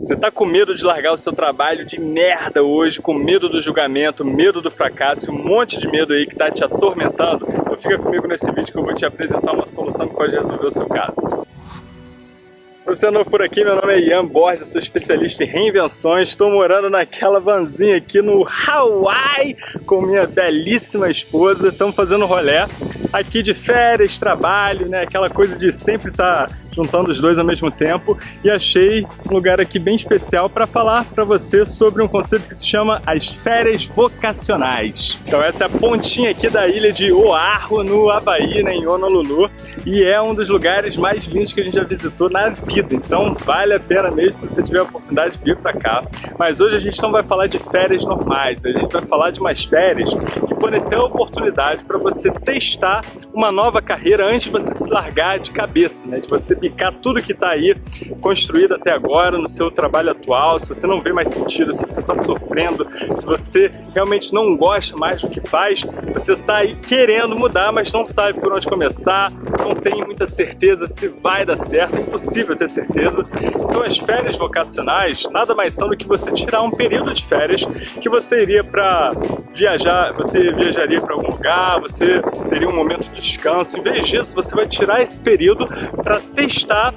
Você tá com medo de largar o seu trabalho de merda hoje, com medo do julgamento, medo do fracasso, um monte de medo aí que tá te atormentando? Então fica comigo nesse vídeo que eu vou te apresentar uma solução que pode resolver o seu caso. Se você é novo por aqui, meu nome é Ian Borges, sou especialista em reinvenções. Estou morando naquela vanzinha aqui no Hawaii com minha belíssima esposa. Estamos fazendo rolé aqui de férias, trabalho, né? Aquela coisa de sempre estar tá juntando os dois ao mesmo tempo e achei um lugar aqui bem especial para falar para você sobre um conceito que se chama as férias vocacionais. Então essa é a pontinha aqui da ilha de Oahu, no Havaí, né, em Honolulu, e é um dos lugares mais lindos que a gente já visitou na vida, então vale a pena mesmo se você tiver a oportunidade de vir para cá. Mas hoje a gente não vai falar de férias normais, a gente vai falar de umas férias que podem ser a oportunidade para você testar uma nova carreira antes de você se largar de cabeça, né, de você picar tudo que está aí construído até agora no seu trabalho atual, se você não vê mais sentido, se você está sofrendo, se você realmente não gosta mais do que faz, você está aí querendo mudar, mas não sabe por onde começar, não tem muita certeza se vai dar certo, é impossível ter certeza. Então as férias vocacionais nada mais são do que você tirar um período de férias que você iria para viajar, você viajaria para algum lugar, você teria um momento de descanso. Em vez disso, você vai tirar esse período para testar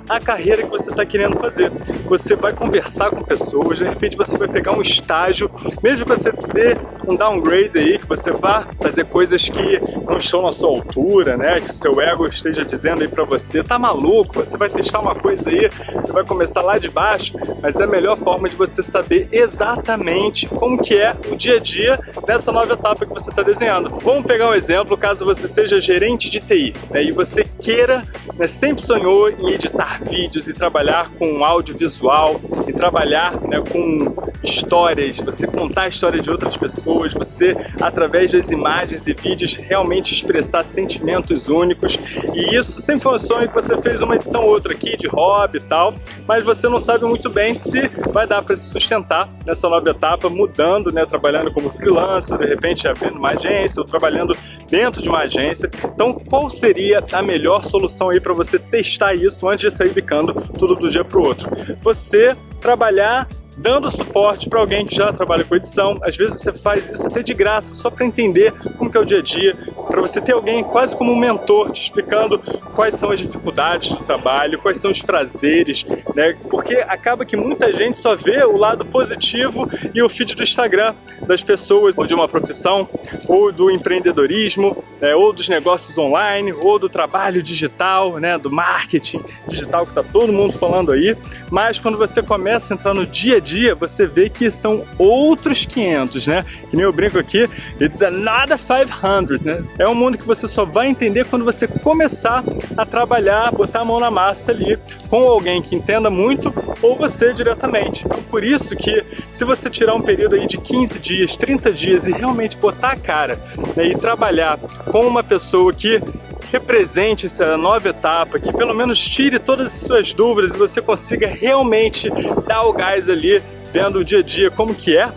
a carreira que você está querendo fazer. Você vai conversar com pessoas, de repente você vai pegar um estágio, mesmo que você dê um downgrade aí, que você vá fazer coisas que não estão na sua altura, né? Que o seu ego esteja dizendo aí para você, tá maluco, você vai testar uma coisa aí, você vai começar lá de baixo, mas é a melhor forma de você saber exatamente como que é o dia a dia nessa nova etapa que você está desenhando. Vamos pegar um exemplo, caso você seja gerente de TI né, e você queira, né, sempre sonhou em editar vídeos e trabalhar com audiovisual e trabalhar né, com histórias, você contar a história de outras pessoas, você, através das imagens e vídeos, realmente expressar sentimentos únicos. E isso sempre foi um sonho que você fez uma edição ou outra aqui, de hobby e tal, mas você não sabe muito bem se vai dar para se sustentar nessa nova etapa, mudando, né, trabalhando como freelancer, de repente abrindo uma agência ou trabalhando dentro de uma agência. Então, qual seria a melhor solução aí para você testar isso antes de sair bicando tudo do dia para o outro? Você trabalhar dando suporte para alguém que já trabalha com edição. Às vezes você faz isso até de graça, só para entender como que é o dia a dia, para você ter alguém quase como um mentor te explicando quais são as dificuldades do trabalho, quais são os prazeres, né? Porque acaba que muita gente só vê o lado positivo e o feed do Instagram das pessoas, ou de uma profissão, ou do empreendedorismo, né? ou dos negócios online, ou do trabalho digital, né? do marketing digital que está todo mundo falando aí. Mas quando você começa a entrar no dia a dia, você vê que são outros 500, né? Que nem eu brinco aqui, it's another 500, né? É um mundo que você só vai entender quando você começar a trabalhar, botar a mão na massa ali com alguém que entenda muito ou você diretamente. Então por isso que se você tirar um período aí de 15 dias, 30 dias e realmente botar a cara né, e trabalhar com uma pessoa que represente essa nova etapa, que pelo menos tire todas as suas dúvidas e você consiga realmente dar o gás ali, vendo o dia a dia como que é,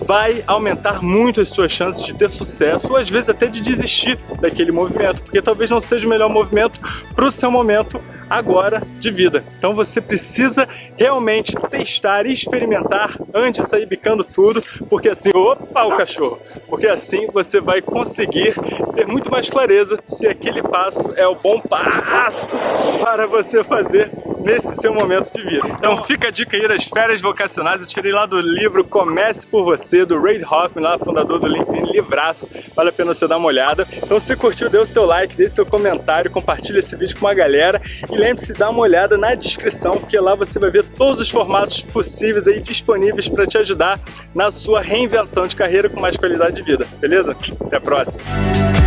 vai aumentar muito as suas chances de ter sucesso ou às vezes até de desistir daquele movimento, porque talvez não seja o melhor movimento para o seu momento agora de vida. Então você precisa realmente testar e experimentar antes de sair bicando tudo, porque assim, opa o cachorro, porque assim você vai conseguir ter muito mais clareza se aquele passo é o bom passo para você fazer nesse seu momento de vida. Então fica a dica aí das férias vocacionais, eu tirei lá do livro Comece por Você, do Reid Hoffman, lá fundador do LinkedIn, livraço, vale a pena você dar uma olhada. Então se curtiu, dê o seu like, dê seu comentário, compartilha esse vídeo com uma galera e lembre-se de dar uma olhada na descrição, porque lá você vai ver todos os formatos possíveis aí disponíveis para te ajudar na sua reinvenção de carreira com mais qualidade de vida, beleza? Até a próxima!